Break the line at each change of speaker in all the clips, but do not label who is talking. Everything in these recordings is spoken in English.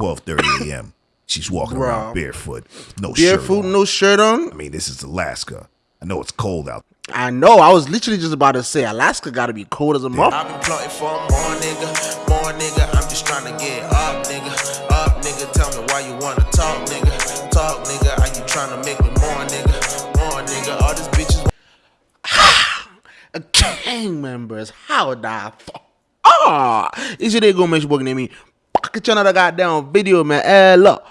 12:30 a.m. She's walking
Bruh.
around barefoot, no shirt
Barefoot,
on.
no shirt on.
I mean, this is Alaska. I know it's cold out.
I know. I was literally just about to say Alaska got to be cold as a mother.
I've been plotting for more nigga, more nigga. I'm just trying to get up, nigga. Up, nigga. Tell me why you wanna talk, nigga. Talk, nigga. Are you trying to make me more, nigga? More, nigga. All these bitches
gang members. How the fuck? Ah, is it they gonna make you working at me? Pocket another goddamn video, man. Hey, look.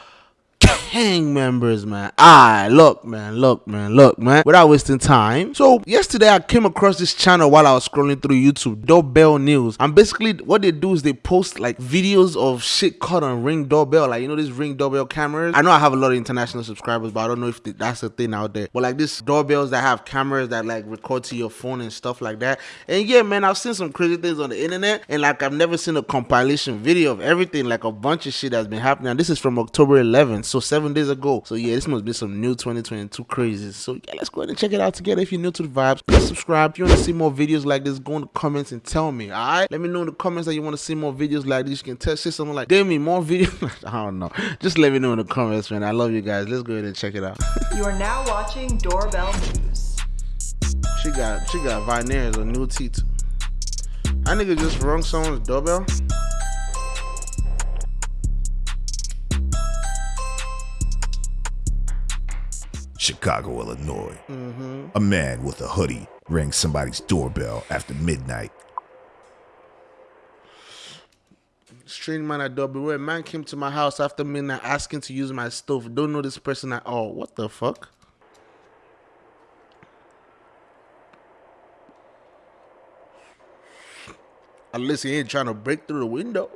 Gang members, man. Ah, look, man, look, man, look, man. Without wasting time. So yesterday I came across this channel while I was scrolling through YouTube, Doorbell News. And basically what they do is they post like videos of shit caught on Ring Doorbell, like you know these Ring Doorbell cameras. I know I have a lot of international subscribers, but I don't know if th- that's the thing out there. But like these doorbells that have cameras that like record to your phone and stuff like that. And yeah, man, I've seen some crazy things on the internet, and like I've never seen a compilation video of everything, like a bunch of shit that's been happening. And this is from October 11th, so seven days ago. So yeah, this must be some new 2022 crazy. So yeah, let's go ahead and check it out together. If you're new to the vibes, please subscribe. If you want to see more videos like this, go in the comments and tell me. All right, let me know in the comments that you want to see more videos like this. You can tell say something like, "Damn me more videos." I don't know. Just let me know in the comments, man. I love you guys. Let's go ahead and check it out.
You are now watching Doorbell News.
she got she got veneers or new teeth. That nigga just rung someone's doorbell.
Chicago, Illinois. Mm-hmm. A man with a hoodie rang somebody's doorbell after midnight.
Strange man at doorbell. A man came to my house after midnight asking to use my stove. Don't know this person at all. What the fuck? Unless he ain't trying to break through the window.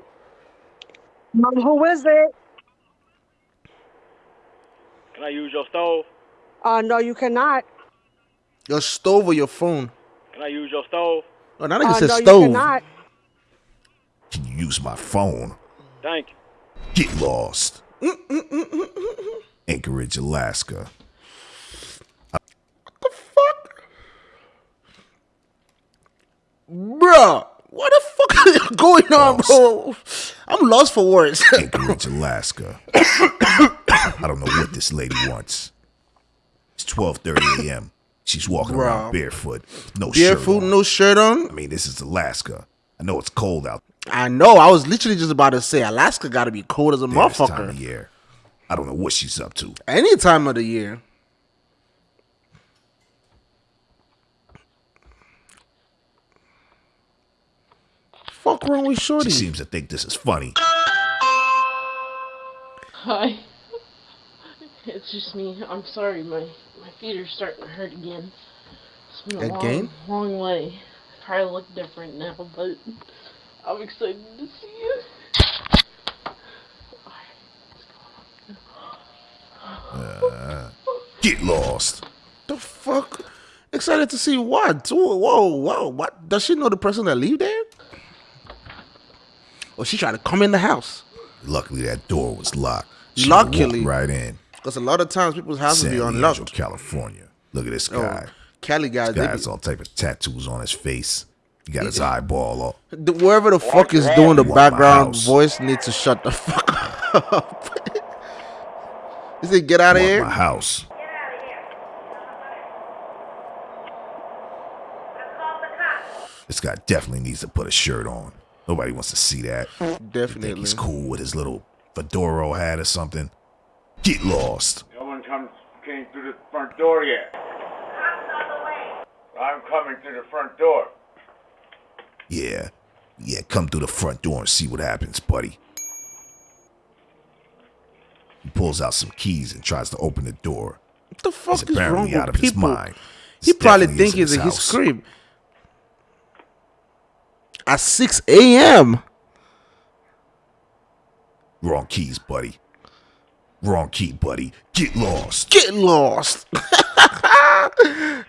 Mom, who is it?
Can I use your stove?
Uh, no, you cannot.
Your stove or your phone?
Can I use your stove?
Oh, that nigga
Uh,
said
no, you
stove.
cannot.
Can you use my phone?
Thank you.
Get lost. Anchorage, Alaska.
What the fuck? Bruh, what the fuck is going on, bro? I'm lost for words.
Anchorage, Alaska. I don't know what this lady wants. It's 12:30 a.m. She's walking around barefoot, no shirt
Barefoot,
on.
no shirt on.
I mean, this is Alaska. I know it's cold out
I know. I was literally just about to say Alaska got to be cold as a
there this time
motherfucker.
of year. I don't know what she's up to.
Any time of the year. Fuck wrong with Shorty?
She seems to think this is funny.
Hi. It's just me. I'm sorry, my my feet are starting to hurt again. It's been a
Again?
long, long way. Probably look different now, but I'm excited to see you.
Uh, get lost.
the fuck? Excited to see what? Whoa, whoa, whoa. What? Does she know the person that live there? Or she tried to come in the house?
Luckily, that door was locked. She walked
Luckily.
right in.
Because a lot of times people's houses
San
be
Diego,
unlocked.
California. Look at this
Oh,
guy.
Cali guys,
Guy
they
has
be,
all type of tattoos on his face. He got his eyeball up.
the, whoever the fuck is doing the
You want my
background voice needs to shut the fuck up. He said, get out of here.
my house. This guy definitely needs to put a shirt on. Nobody wants to see that. Think
Definitely.
he's cool with his little fedora hat or something. Get lost.
No one comes came through the front door yet. I'm coming through the front door.
Yeah. Yeah, come through the front door and see what happens, buddy. He pulls out some keys and tries to open the door.
What the
He's
fuck is
apparently
wrong
out
with
of his
people?
mind.
He
This
probably
definitely
think
isn't
it's his crib. At 6 a.m.
Wrong keys, buddy. Wrong key, buddy. Get lost.
Get lost.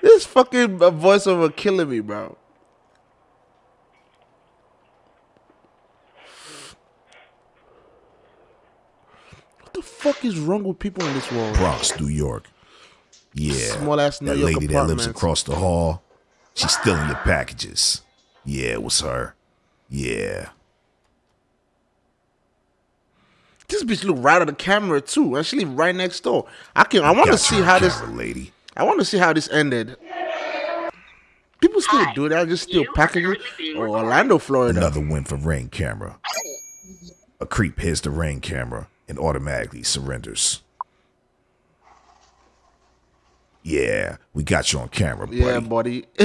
this fucking voiceover killing me, bro. What the fuck is wrong with people in this world?
Bronx, New York. Yeah.
Small ass New
that
York
lady that lives across the hall. She's stealing your packages. Yeah, it was her. Yeah.
This bitch look right at the camera too, and she live right next door. I can. I want to see
you,
how this.
lady.
I want to see how this ended. People still do that. Just still packages. Or oh, Orlando, Florida.
Another win for Ring Camera. A creep hits the Ring Camera and automatically surrenders. Yeah, we got you on camera, buddy.
Yeah, buddy.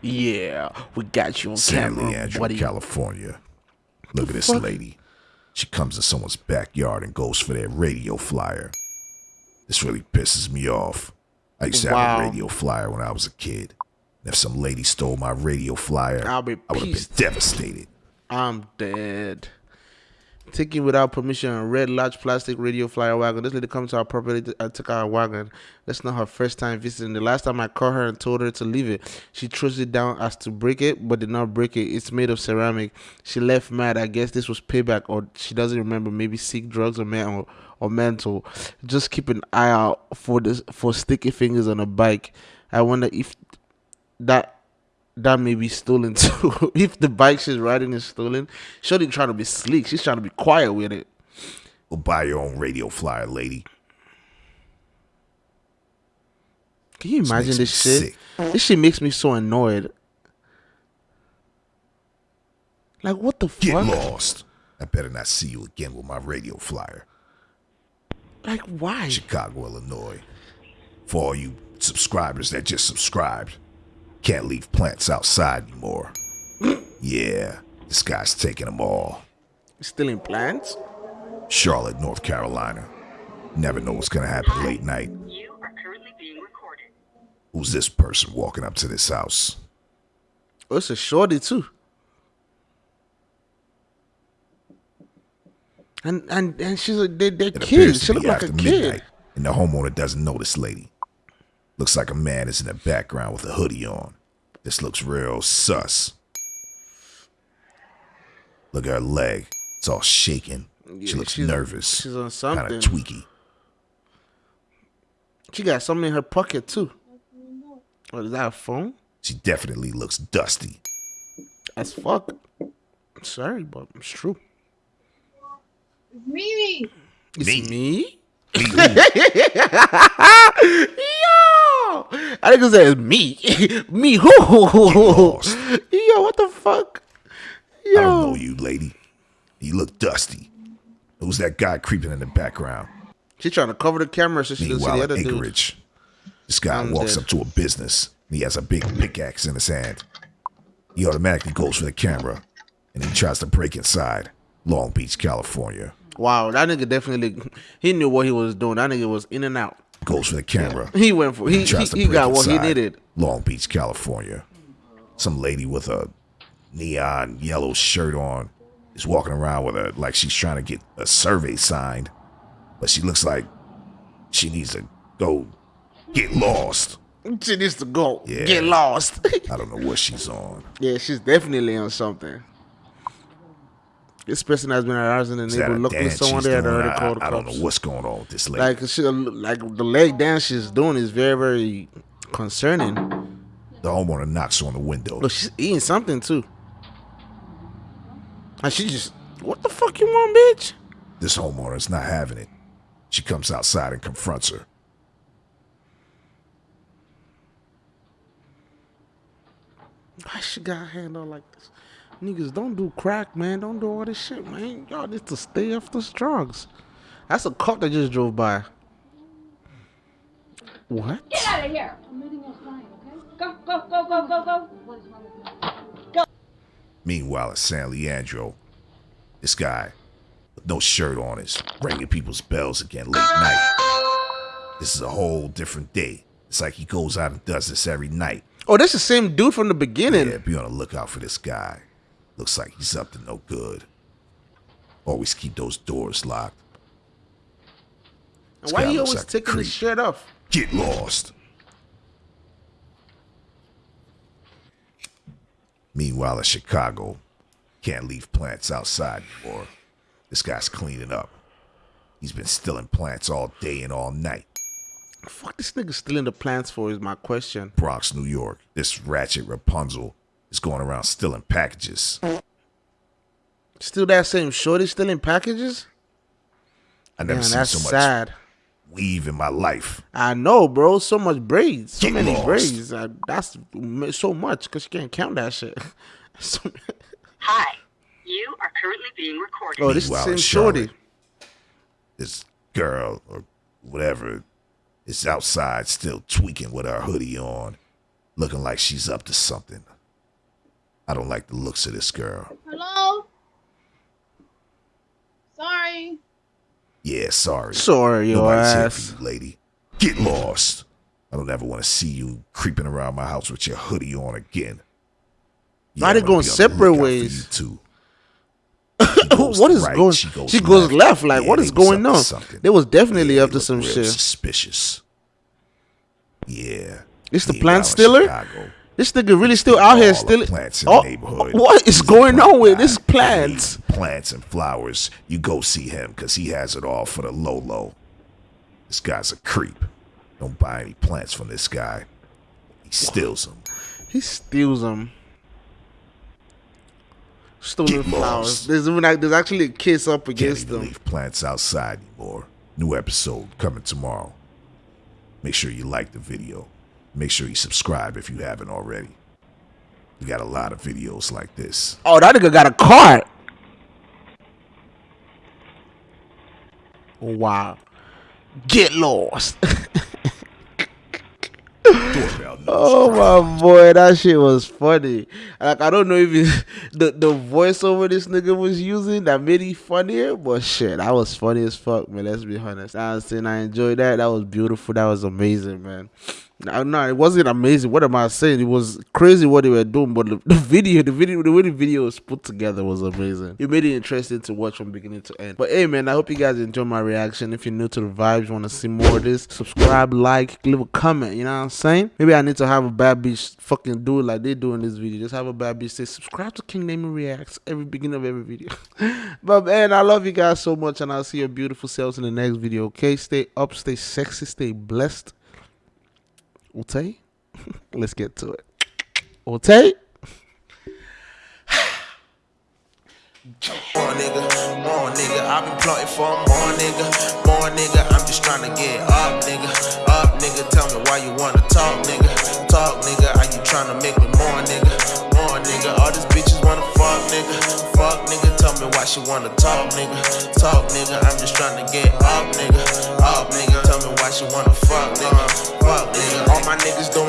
yeah, we got you on
San
camera,
Leandro,
buddy.
California. Look at this
fuck?
lady. She comes in someone's backyard and goes for their radio flyer. This really pisses me off. I used to have a radio flyer when I was a kid. And if some lady stole my radio flyer,
I'll be
I would have been devastated.
I'm dead. Taking without permission a red large plastic radio flyer wagon. This lady comes to our property and uh, took our wagon. That's not her first time visiting. The last time I called her and told her to leave it, she throws it down as to break it, but did not break it. It's made of ceramic. She left mad. I guess this was payback, or she doesn't remember. Maybe seek drugs or mental or mental. Just keep an eye out for this for sticky fingers on a bike. I wonder if that that may be stolen too. if the bike she's riding is stolen, Shorty trying to be sleek. She's trying to be quiet with it.
Go buy your own radio flyer, lady.
Can you imagine
makes
this shit?
sick.
This shit makes me so annoyed. Like what the
Get
fuck?
lost. I better not see you again with my radio flyer.
Like why?
Chicago, Illinois. For all you subscribers that just subscribed, can't leave plants outside anymore. yeah, this guy's taking them all.
Stealing plants?
Charlotte, North Carolina. Never know what's gonna happen late night.
You are currently being recorded.
Who's this person walking up to this house?
Oh, it's a shorty too. And and and she's a they, they're
It
kids.
appears
She
to
look
be
like a
after
kid.
midnight, and the homeowner doesn't know this lady. Looks like a man is in the background with a hoodie on. This looks real sus. Look at her leg. It's all shaking.
Yeah,
she looks
she's-
nervous.
she's on
Kind
something.
of tweaky.
She got something in her pocket too. What is that? A phone?
She definitely looks dusty.
As fuck. I'm Sorry, but it's true.
Mimi.
It's
Me?
me?
Me,
I think it says me. me who? Yo, what the fuck? Yo.
I don't know you, lady. You look dusty. Who's that guy creeping in the background?
She trying to cover the camera so she can see the other dude.
Anchorage, this guy
I'm
walks
dead.
up to a business. He has a big pickaxe in his hand. He automatically goes for the camera, and he tries to break inside. Long Beach, California.
Wow, that nigga definitely he knew what he was doing. That nigga was in and out.
Goes for the camera.
He went for he he, he got what he needed.
Long Beach, California. Some lady with a neon yellow shirt on is walking around with a like she's trying to get a survey signed, but she looks like she needs to go get lost.
She needs to go.
Yeah.
Get lost.
I don't know what she's on.
yeah, she's definitely on something. This person has been arousing the
Is that
neighborhood.
a
Luckily,
dance
someone there had already
I,
called the
I don't know what's going on with this lady.
Like she, like the leg dance she's doing is very, very concerning.
the homeowner knocks on the window.
Look, she's eating something too. And she just, what the fuck you want, bitch?
This homeowner is not having it. She comes outside and confronts her.
Why she got her hand like this? Niggas, don't do crack, man. Don't do all this shit, man. Y'all need to stay off those drugs. That's a cop that just drove by. What?
Get out of here. Go, go, go, go, go, go.
Meanwhile, at San Leandro, this guy with no shirt on is ringing people's bells again late night. This is a whole different day. It's like he goes out and does this every night.
Oh, that's the same dude from the beginning.
Yeah, be on the lookout for this guy. Looks like he's up to no good. Always keep those doors locked.
And why are
you
always
like
taking his
creep.
shirt off?
Get lost. Meanwhile, in Chicago, can't leave plants outside anymore. This guy's cleaning up. He's been stealing plants all day and all night.
Fuck this nigga stealing the plants for is my question.
Bronx, New York. This ratchet Rapunzel is going around stealing packages.
Still that same shorty stealing packages?
I never
Man,
seen
that's
so much
sad.
weave in my life.
I know, bro. So much braids. So
Get
many
lost.
braids. Uh, that's so much because you can't count that shit. So-
Hi. You are currently being recorded.
oh, this is the same shorty.
This girl or whatever is outside still tweaking with her hoodie on, looking like she's up to something. I don't like the looks of this girl.
Hello? Sorry.
Yeah, sorry.
Sorry, your
Nobody's here
ass.
for you, lady. Get lost. I don't ever want to see you creeping around my house with your hoodie on again.
Why
I'm
they
gonna
going
be
separate ways?
Too.
What is
right,
going?
She goes,
she goes left. Like, what
they
is
was
going on?
something.
They was definitely
Yeah,
up to some shit.
Suspicious. Yeah.
It's the
Meanwhile,
plant
in
stealer?
Chicago,
This nigga really still out here
all
stealing.
plants in
Oh,
the neighborhood.
what is
He's
going on with this plants?
Plants and flowers. You go see him because he has it all for the low low. This guy's a creep. Don't buy any plants from this guy. He steals them.
He steals them. Stolen
Get
flowers. There's there's actually a kiss up against them.
leave plants outside anymore. New episode coming tomorrow. Make sure you like the video. Make sure you subscribe if you haven't already. We got a lot of videos like this.
Oh, that nigga got a cart. Wow. Get lost. Oh my boy, that shit was funny. Like I don't know if it, the the voiceover this nigga was using that made it funnier, but shit, that was funny as fuck, man. Let's be honest. I was saying I enjoyed that. That was beautiful. That was amazing, man. No, no, it wasn't amazing. What am I saying? It was crazy what they were doing, but the, the video, the video, the way the video was put together was amazing. It made it interesting to watch from beginning to end. But hey, man, I hope you guys enjoy my reaction. If you're new to the vibes, want to see more of this, subscribe, like, leave a comment. You know what I'm saying? Maybe I need to have a bad bitch fucking do it like they do in this video. Just have a bad bitch say subscribe to King Name Reacts every beginning of every video. but man, I love you guys so much, and I'll see your beautiful selves in the next video. Okay, stay up, stay sexy, stay blessed. Utay, let's get to it. Utay.
More nigga, more nigga. I've been plotting for more nigga, more nigga. I'm just trying to get up, nigga, up, nigga. Tell me why you wanna talk, nigga, talk, nigga. Are you trying to make me more, nigga, more nigga? All these bitches wanna fuck, nigga, fuck, nigga. Tell me why she wanna talk, nigga, talk, nigga. I'm just trying to get up, nigga, up, nigga. Me why she wanna fuck, nigga, fuck, nigga. All my niggas doing.